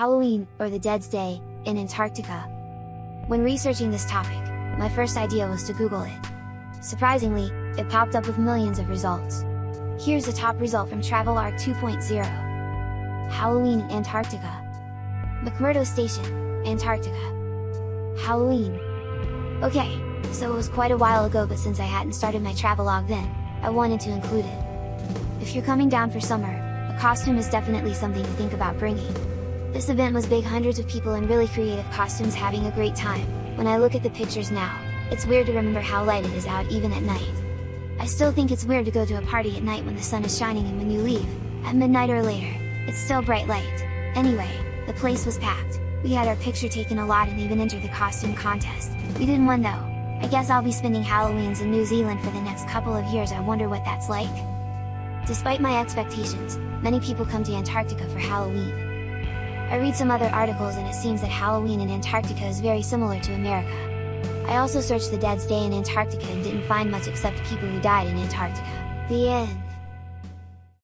Halloween, or the Dead's Day, in Antarctica. When researching this topic, my first idea was to Google it. Surprisingly, it popped up with millions of results. Here's a top result from TravelArc 2.0. Halloween, in Antarctica. McMurdo Station, Antarctica. Halloween. Okay, so it was quite a while ago but since I hadn't started my travelogue then, I wanted to include it. If you're coming down for summer, a costume is definitely something to think about bringing. This event was big hundreds of people in really creative costumes having a great time, when I look at the pictures now, it's weird to remember how light it is out even at night. I still think it's weird to go to a party at night when the sun is shining and when you leave, at midnight or later, it's still bright light. Anyway, the place was packed, we had our picture taken a lot and even entered the costume contest, we didn't win though. I guess I'll be spending Halloweens in New Zealand for the next couple of years I wonder what that's like? Despite my expectations, many people come to Antarctica for Halloween, I read some other articles and it seems that Halloween in Antarctica is very similar to America. I also searched the Dead's Day in Antarctica and didn't find much except people who died in Antarctica. The end.